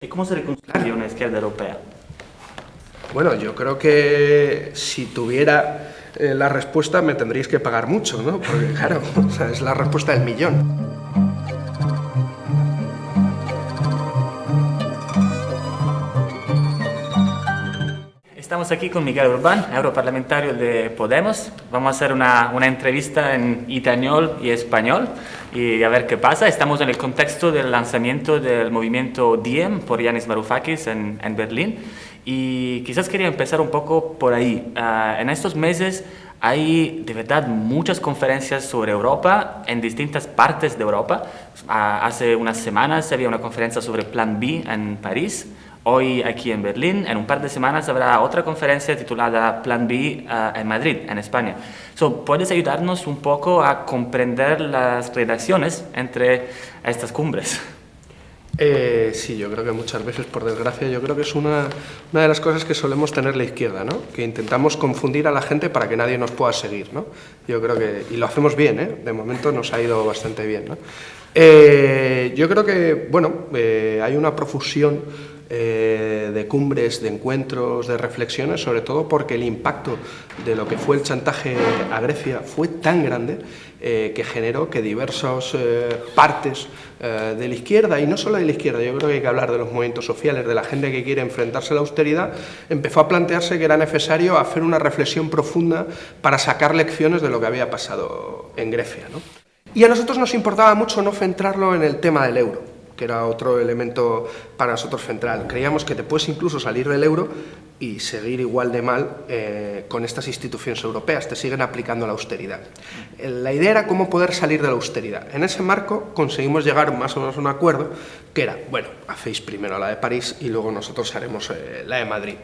¿Y cómo se reconcilia una izquierda europea? Bueno, yo creo que si tuviera eh, la respuesta me tendríais que pagar mucho, ¿no? Porque claro, es la respuesta del millón. Estamos aquí con Miguel Urbán, europarlamentario de Podemos. Vamos a hacer una, una, entrevista en italiano y español y a ver qué pasa. Estamos en el contexto del lanzamiento del movimiento Diem por Yanis Varoufakis en, en Berlín y quizás quería empezar un poco por ahí. Uh, en estos meses hay de verdad muchas conferencias sobre Europa en distintas partes de Europa. Uh, hace unas semanas había una conferencia sobre Plan B en París hoy aquí en Berlín. En un par de semanas habrá otra conferencia titulada Plan B uh, en Madrid, en España. So, ¿Puedes ayudarnos un poco a comprender las relaciones entre estas cumbres? Eh, sí, yo creo que muchas veces, por desgracia, yo creo que es una, una, de las cosas que solemos tener la izquierda, ¿no? que intentamos confundir a la gente para que nadie nos pueda seguir. ¿no? Yo creo que, y lo hacemos bien, ¿eh? de momento nos ha ido bastante bien. ¿no? Eh, yo creo que, bueno, eh, hay una profusión eh, de cumbres, de encuentros, de reflexiones, sobre todo porque el impacto de lo que fue el chantaje a Grecia fue tan grande eh, que generó que diversas eh, partes de la izquierda, y no solo de la izquierda, yo creo que hay que hablar de los movimientos sociales, de la gente que quiere enfrentarse a la austeridad, empezó a plantearse que era necesario hacer una reflexión profunda para sacar lecciones de lo que había pasado en Grecia. ¿no? Y a nosotros nos importaba mucho no centrarlo en el tema del euro, que era otro elemento para nosotros central. Creíamos que te puedes incluso salir del euro y seguir igual de mal eh, con estas instituciones europeas, te siguen aplicando la austeridad. La idea era cómo poder salir de la austeridad. En ese marco conseguimos llegar más o menos a un acuerdo que era, bueno, hacéis primero la de París y luego nosotros haremos eh, la de Madrid.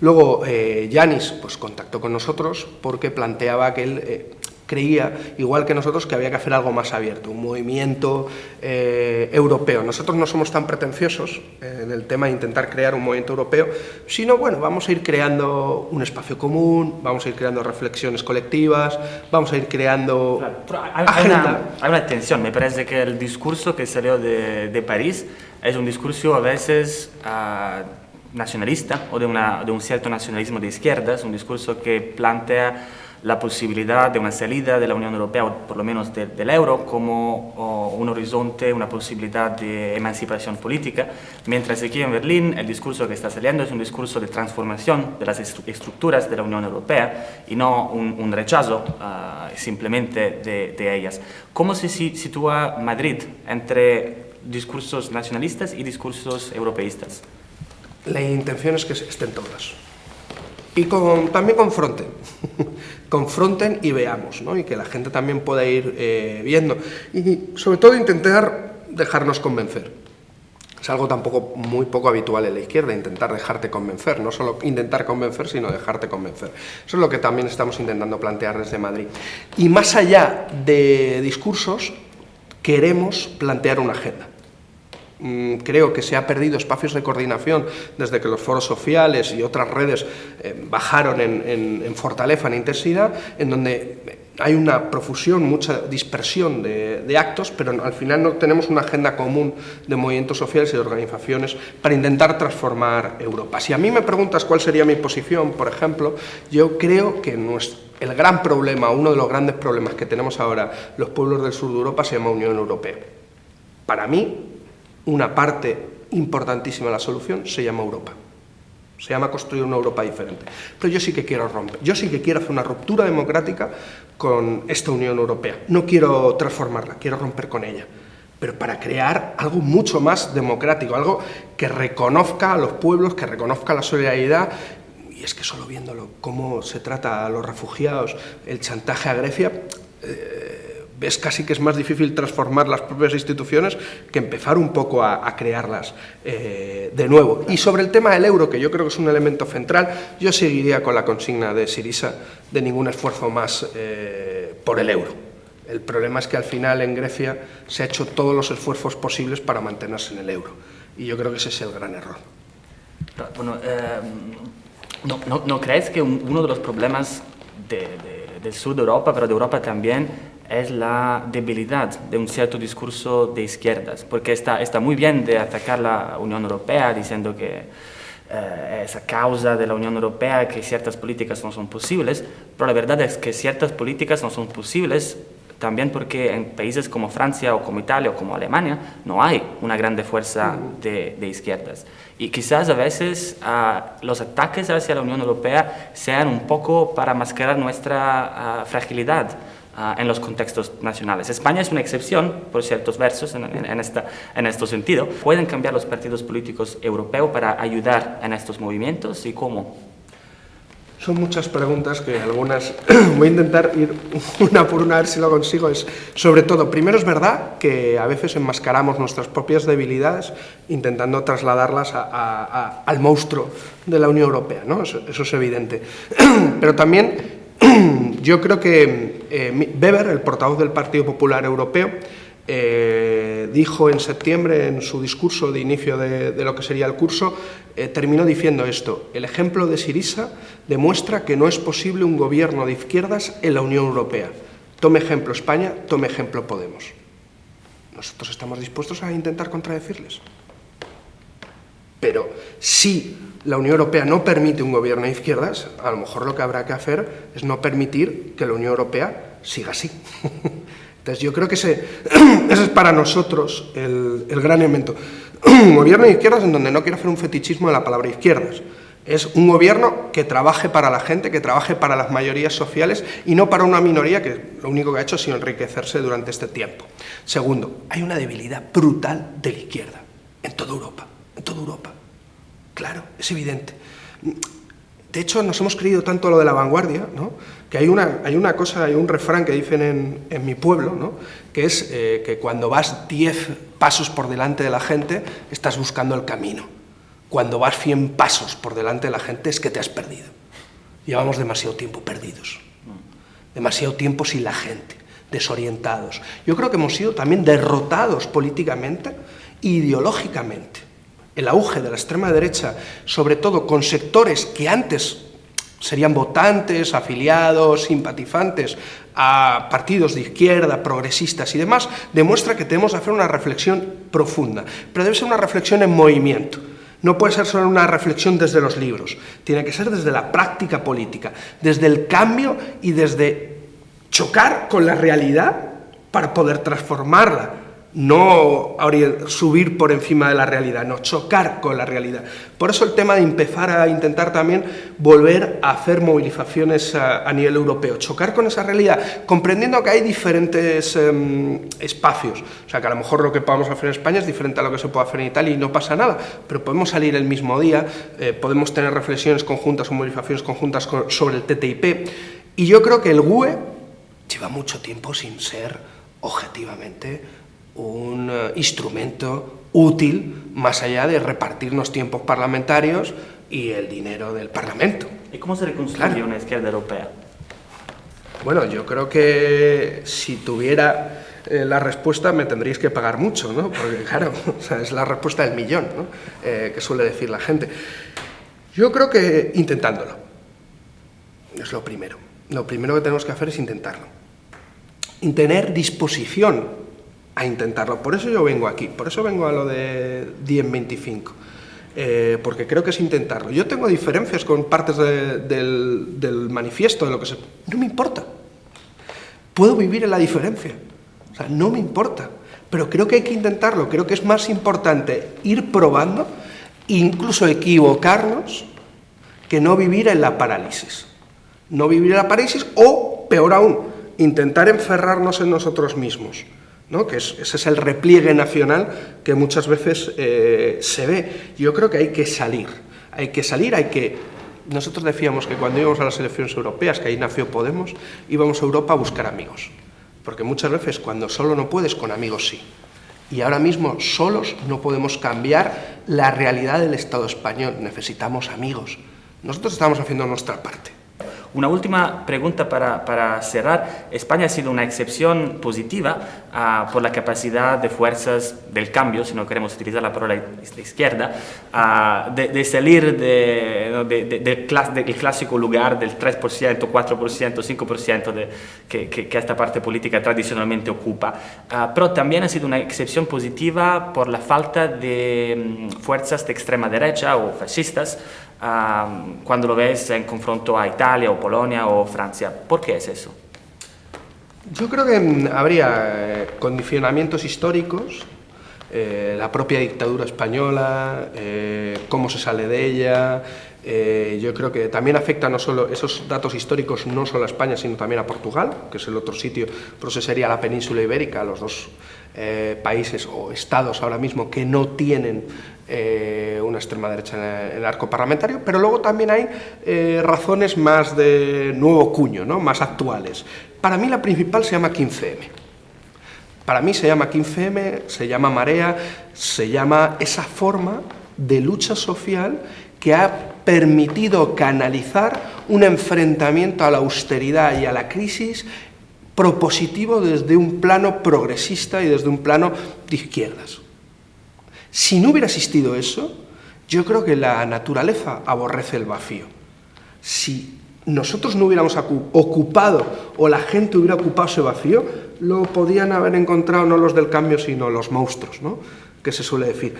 Luego eh, Yanis pues, contactó con nosotros porque planteaba que él eh, creía, igual que nosotros, que había que hacer algo más abierto, un movimiento eh, europeo. Nosotros no somos tan pretenciosos eh, en el tema de intentar crear un movimiento europeo, sino, bueno, vamos a ir creando un espacio común, vamos a ir creando reflexiones colectivas, vamos a ir creando claro, hay, hay, una, hay, una, tensión, me parece que el discurso que salió de, de París es un discurso a veces... Uh, nacionalista o de, una, de un cierto nacionalismo de izquierdas, un discurso que plantea la posibilidad de una salida de la Unión Europea, o por lo menos de, del euro, como un horizonte, una posibilidad de emancipación política, mientras aquí en Berlín el discurso que está saliendo es un discurso de transformación de las estructuras de la Unión Europea y no un, un rechazo uh, simplemente de, de, ellas. ¿Cómo se sitúa Madrid entre discursos nacionalistas y discursos europeístas? La intención es que estén todas. Y también confronten, confronten y veamos, ¿no? y que la gente también pueda ir eh, viendo. Y sobre todo intentar dejarnos convencer. Es algo tampoco muy poco habitual en la izquierda, intentar dejarte convencer, no solo intentar convencer, sino dejarte convencer. Eso es lo que también estamos intentando plantear desde Madrid. Y más allá de discursos, queremos plantear una agenda. Mm, creo que se ha perdido espacios de coordinación desde que los foros sociales y otras redes eh, bajaron en, fortaleza, en intensidad, en donde hay una profusión, mucha dispersión de, actos, pero al final no tenemos una agenda común de movimientos sociales y de organizaciones para intentar transformar Europa. Si a mí me preguntas cuál sería mi posición, por ejemplo, yo creo que el gran problema, uno de los grandes problemas que tenemos ahora los pueblos del sur de Europa se llama Unión Europea. Para mí, una parte importantísima de la solución se llama Europa. Se llama construir una Europa diferente. Pero yo sí que quiero romper, yo sí que quiero hacer una ruptura democrática con esta Unión Europea. No quiero transformarla, quiero romper con ella. Pero para crear algo mucho más democrático, algo que reconozca a los pueblos, que reconozca la solidaridad. Y es que solo viéndolo, cómo se trata a los refugiados, el chantaje a Grecia, eh, ves casi que es más difícil transformar las propias instituciones que empezar un poco a, a crearlas eh, de nuevo. Y sobre el tema del euro, que yo creo que es un elemento central, yo seguiría con la consigna de Sirisa de ningún esfuerzo más eh, por el euro. El problema es que al final en Grecia se ha hecho todos los esfuerzos posibles para mantenerse en el euro. Y yo creo que ese es el gran error. Bueno, eh, no, no, no, crees que un, uno de los problemas de, de, del sur de Europa, pero de Europa también, es la debilidad de un cierto discurso de izquierdas, porque está, está muy bien de atacar la Unión Europea diciendo que eh, es a causa de la Unión Europea que ciertas políticas no son posibles, pero la verdad es que ciertas políticas no son posibles también porque en países como Francia o como Italia o como Alemania no hay una grande fuerza de, izquierdas. Y quizás a veces ah, los ataques hacia la Unión Europea sean un poco para mascarar nuestra ah, fragilidad ah, en los contextos nacionales. España es una excepción por ciertos versos en, en, esta, en este sentido. ¿Pueden cambiar los partidos políticos europeos para ayudar en estos movimientos y cómo? Son muchas preguntas que algunas voy a intentar ir una por una a ver si lo consigo. Es, sobre todo, primero es verdad que a veces enmascaramos nuestras propias debilidades intentando trasladarlas al monstruo de la Unión Europea, ¿no? eso, es evidente. Pero también yo creo que eh, Weber, el portavoz del Partido Popular Europeo, eh, dijo en septiembre en su discurso de inicio de, lo que sería el curso, eh, terminó diciendo esto, el ejemplo de Sirisa demuestra que no es posible un gobierno de izquierdas en la Unión Europea. Tome ejemplo España, tome ejemplo Podemos. Nosotros estamos dispuestos a intentar contradecirles. Pero si la Unión Europea no permite un gobierno de izquierdas, a lo mejor lo que habrá que hacer es no permitir que la Unión Europea siga así. Entonces yo creo que ese, es para nosotros el, gran elemento. Un gobierno de izquierdas en donde no quiero hacer un fetichismo de la palabra izquierdas. Es un gobierno que trabaje para la gente, que trabaje para las mayorías sociales y no para una minoría que lo único que ha hecho es enriquecerse durante este tiempo. Segundo, hay una debilidad brutal de la izquierda en toda Europa, toda Europa. Claro, es evidente. De hecho, nos hemos creído tanto lo de la vanguardia, ¿no? que hay una, hay una cosa, hay un refrán que dicen en, en mi pueblo, ¿no? que es eh, que cuando vas 10 pasos por delante de la gente, estás buscando el camino. Cuando vas 100 pasos por delante de la gente es que te has perdido. Llevamos demasiado tiempo perdidos, demasiado tiempo sin la gente, desorientados. Yo creo que hemos sido también derrotados políticamente e ideológicamente. El auge de la extrema derecha, sobre todo con sectores que antes serían votantes, afiliados, simpatizantes a partidos de izquierda, progresistas y demás, demuestra que tenemos que hacer una reflexión profunda, pero debe ser una reflexión en movimiento. No puede ser solo una reflexión desde los libros, tiene que ser desde la práctica política, desde el cambio y desde chocar con la realidad para poder transformarla no subir por encima de la realidad, no chocar con la realidad. Por eso el tema de empezar a intentar también volver a hacer movilizaciones a, nivel europeo, chocar con esa realidad, comprendiendo que hay diferentes em, espacios, o sea que a lo mejor lo que podamos hacer en España es diferente a lo que se puede hacer en Italia y no pasa nada, pero podemos salir el mismo día, eh, podemos tener reflexiones conjuntas o movilizaciones conjuntas sobre el TTIP, y yo creo que el GUE lleva mucho tiempo sin ser objetivamente un eh, instrumento útil más allá de repartirnos tiempos parlamentarios y el dinero del Parlamento. ¿Y cómo se reconcilia una izquierda europea? Bueno, yo creo que si tuviera eh, la respuesta me tendríais que pagar mucho, ¿no? Porque claro, es la respuesta del millón, ¿no? Eh, que suele decir la gente. Yo creo que intentándolo. Es lo primero. Lo primero que tenemos que hacer es intentarlo. Y tener disposición a intentarlo. Por eso yo vengo aquí, por eso vengo a lo de 1025, eh, porque creo que es intentarlo. Yo tengo diferencias con partes del, manifiesto, de lo que se... No me importa. Puedo vivir en la diferencia. O sea, no me importa. Pero creo que hay que intentarlo. Creo que es más importante ir probando, incluso equivocarnos, que no vivir en la parálisis. No vivir en la parálisis o, peor aún, intentar encerrarnos en nosotros mismos que ese es el repliegue nacional que muchas veces eh, se ve. Yo creo que hay que salir, hay que salir, hay que... Nosotros decíamos que cuando íbamos a las elecciones europeas, que ahí nació Podemos, íbamos a Europa a buscar amigos, porque muchas veces cuando solo no puedes, con amigos sí. Y ahora mismo solos no podemos cambiar la realidad del Estado español, necesitamos amigos. Nosotros estamos haciendo nuestra parte. Una última pregunta para, cerrar. España ha sido una excepción positiva ah, por la capacidad de fuerzas del cambio, si no queremos utilizar la palabra izquierda, ah, de, salir de, del clásico lugar del 3%, 4%, 5% de, que, que, esta parte política tradicionalmente ocupa. pero también ha sido una excepción positiva por la falta de mm, fuerzas de extrema derecha o fascistas cuando lo ves en confronto a Italia o Polonia o Francia. ¿Por qué es eso? Yo creo que mm, habría eh, condicionamientos históricos, eh, la propia dictadura española, eh, cómo se sale de ella, yo creo que también afecta no solo esos datos históricos no solo a España sino también a Portugal, que es el otro sitio, pero ese sería la península ibérica, los dos países o estados ahora mismo que no tienen una extrema derecha en el arco parlamentario, pero luego también hay razones más de nuevo cuño, ¿no? más actuales. Para mí la principal se llama 15M. Para mí se llama 15M, se llama marea, se llama esa forma de lucha social que ha permitido canalizar un enfrentamiento a la austeridad y a la crisis propositivo desde un plano progresista y desde un plano de izquierdas. Si no hubiera existido eso, yo creo que la naturaleza aborrece el vacío. Si nosotros no hubiéramos ocupado o la gente hubiera ocupado ese vacío, lo podían haber encontrado no los del cambio, sino los monstruos, ¿no? que se suele decir.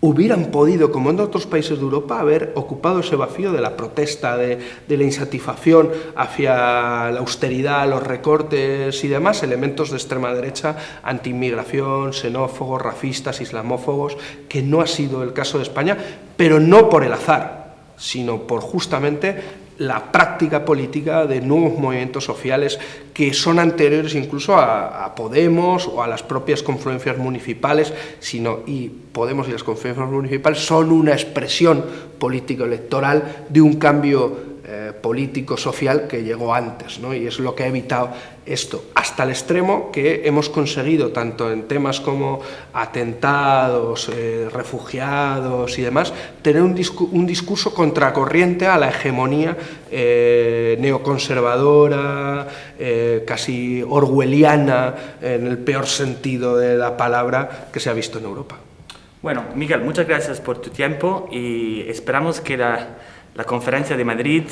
Hubieran podido, como en otros países de Europa, haber ocupado ese vacío de la protesta, de, la insatisfacción hacia la austeridad, los recortes y demás, elementos de extrema derecha, antiinmigración, xenófobos, racistas, islamófobos, que no ha sido el caso de España, pero no por el azar, sino por justamente la práctica política de nuevos movimientos sociales que son anteriores incluso a, Podemos o a las propias confluencias municipales, sino y Podemos y las confluencias municipales son una expresión político-electoral de un cambio eh, político-social que llegó antes, ¿no? y es lo que ha evitado esto, hasta el extremo que hemos conseguido, tanto en temas como atentados, eh, refugiados y demás, tener un, discurso contracorriente a la hegemonía eh, neoconservadora, casi orwelliana, en el peor sentido de la palabra, que se ha visto en Europa. Bueno, Miguel, muchas gracias por tu tiempo y esperamos que la la conferencia de Madrid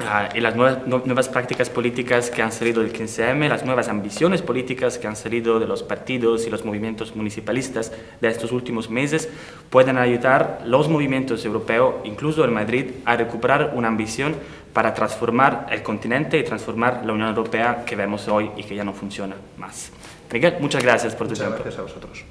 ah, y las nuevas, prácticas políticas que han salido del 15M, las nuevas ambiciones políticas que han salido de los partidos y los movimientos municipalistas de estos últimos meses, pueden ayudar los movimientos europeos, incluso en Madrid, a recuperar una ambición para transformar el continente y transformar la Unión Europea que vemos hoy y que ya no funciona más. Miguel, muchas gracias por tu muchas tiempo. Gracias a vosotros.